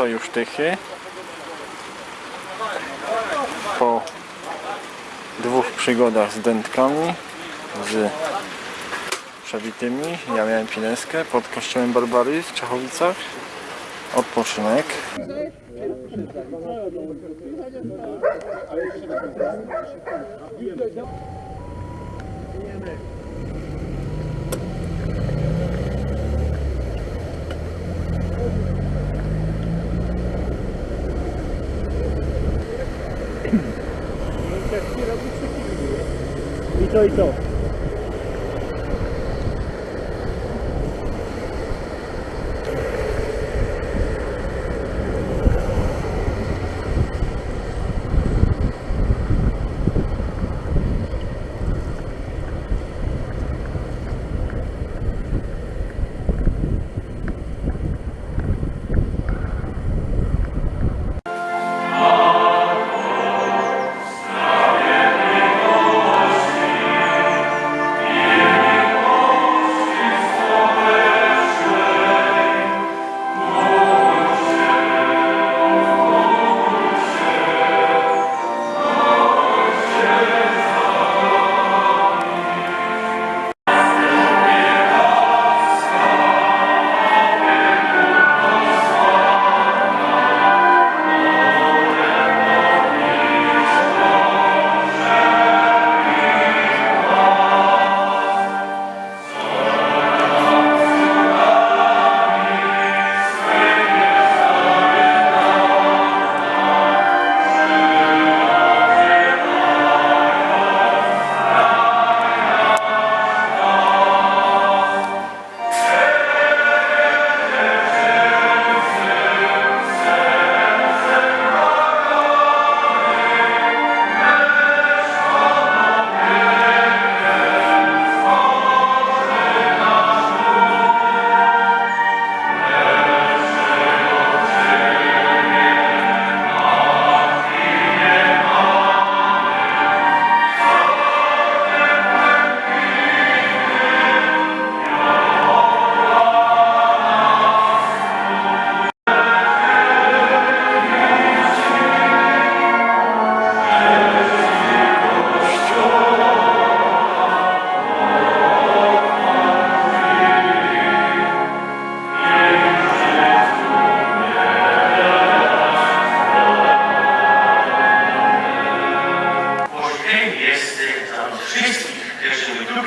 to już tychy. Po dwóch przygodach z dętkami, z przebitymi. Ja miałem pineskę pod kościołem Barbary w Czechowicach. Odpoczynek. I to i to. Możliwy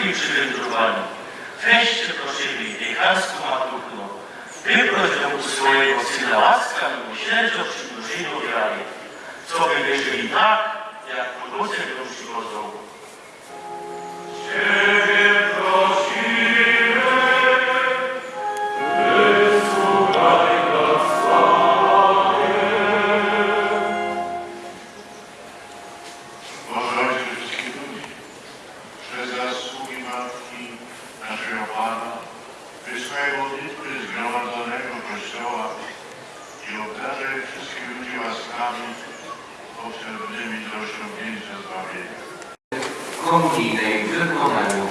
którzy my drugi przywędrowali. Weźcie prosimy dechanską maturną, wyproś do swojego Syna łaska i miłosierdzia przymnożeniu wiary, co by wierzyli tak, jak podłodze ją przychodzą. Boże không chỉ lấy nước không là đủ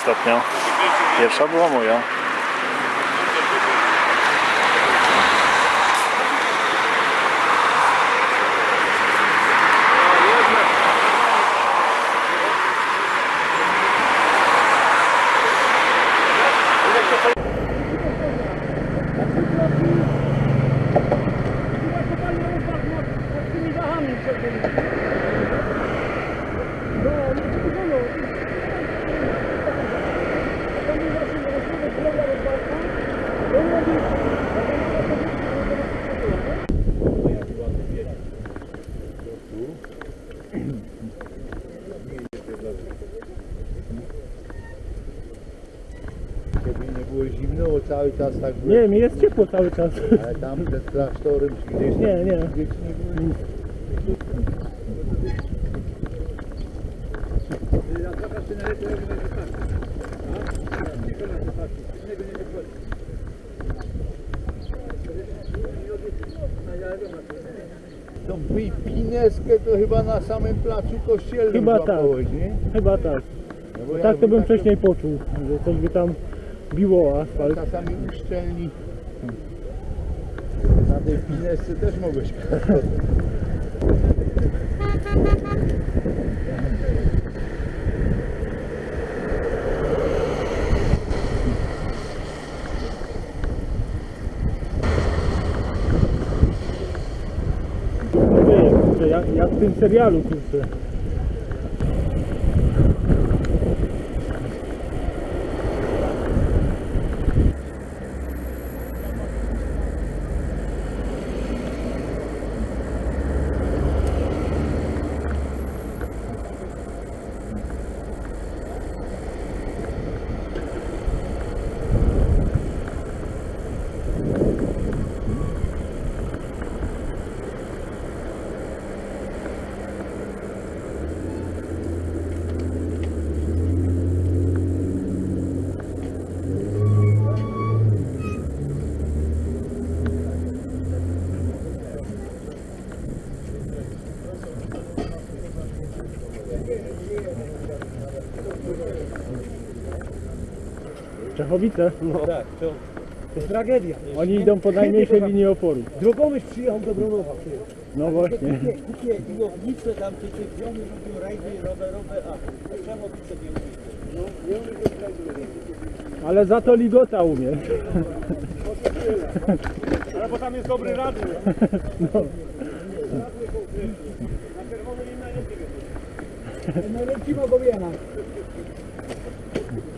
ostatnia. Pierwsza była moja. Żeby nie było zimno, bo cały czas tak było. Nie, mi jest ciepło cały czas. Ale tam przed klasztorem czy gdzieś tam Nie, nie. gdzieś nie było. Pineskę to chyba na samym placu kościelnym Chyba tak. złapałeś, nie? Chyba tak. No bo Tak jakby to bym tak wcześniej poczuł, że coś by tam biło asfalt. Czasami uszczelni. Na tej pinesce też mogłeś jak, jak w tym serialu, kurczę. Czechowice. No. Tak, to, to tragedia. Oni idą po najmniejszej linii oporu. Drogomyśl przyjechał do Bronowa. No właśnie. Kupię biłownice, tam te czempiony robią rajdy rowerowe, a Krzemowice nie umie. No, nie umie go znajdować. Ale za to ligota umie. Ale bo tam jest dobry radio. No. Najlepsi mogą jechać.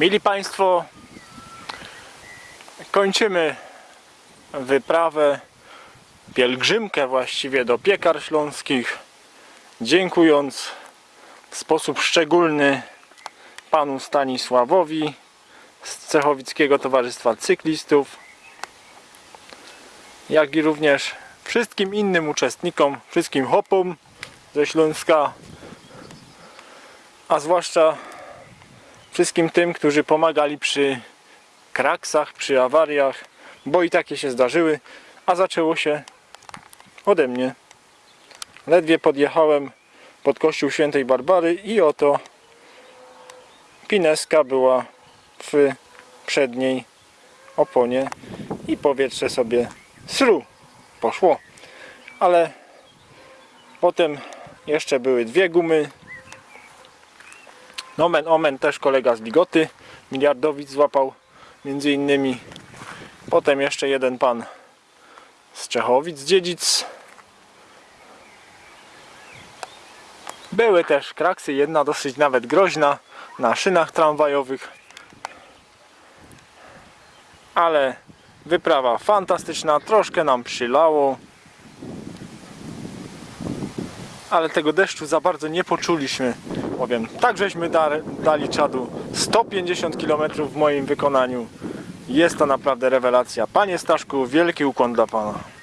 Mili Państwo, kończymy wyprawę, pielgrzymkę właściwie do piekar śląskich, dziękując w sposób szczególny panu Stanisławowi z Cechowickiego Towarzystwa Cyklistów, jak i również wszystkim innym uczestnikom, wszystkim hopom ze Śląska, a zwłaszcza wszystkim tym, którzy pomagali przy kraksach, przy awariach, bo i takie się zdarzyły, a zaczęło się ode mnie. Ledwie podjechałem pod kościół świętej Barbary i oto pineska była w przedniej oponie i powietrze sobie sru poszło. Ale potem jeszcze były dwie gumy. Nomen omen też kolega z Ligoty, miliardowic złapał między innymi. Potem jeszcze jeden pan z Czechowic, Dziedzic. Były też kraksy, jedna dosyć nawet groźna na szynach tramwajowych. Ale wyprawa fantastyczna, troszkę nam przylało. Ale tego deszczu za bardzo nie poczuliśmy, powiem. Tak żeśmy dali czadu 150 km w moim wykonaniu. Jest to naprawdę rewelacja. Panie Staszku, wielki ukłon dla Pana.